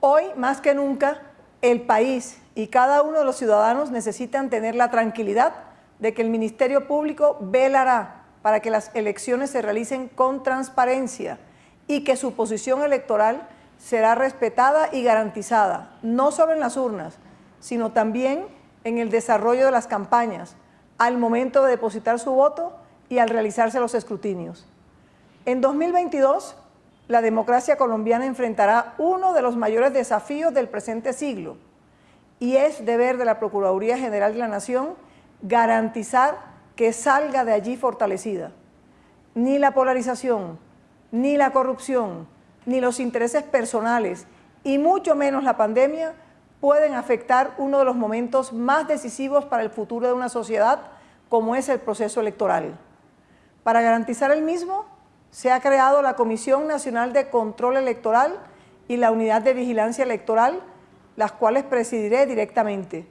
Hoy, más que nunca, el país y cada uno de los ciudadanos necesitan tener la tranquilidad de que el Ministerio Público velará para que las elecciones se realicen con transparencia y que su posición electoral será respetada y garantizada, no solo en las urnas, sino también en el desarrollo de las campañas, al momento de depositar su voto y al realizarse los escrutinios. En 2022, la democracia colombiana enfrentará uno de los mayores desafíos del presente siglo y es deber de la Procuraduría General de la Nación garantizar que salga de allí fortalecida. Ni la polarización, ni la corrupción, ni los intereses personales y mucho menos la pandemia pueden afectar uno de los momentos más decisivos para el futuro de una sociedad como es el proceso electoral. Para garantizar el mismo, se ha creado la Comisión Nacional de Control Electoral y la Unidad de Vigilancia Electoral, las cuales presidiré directamente.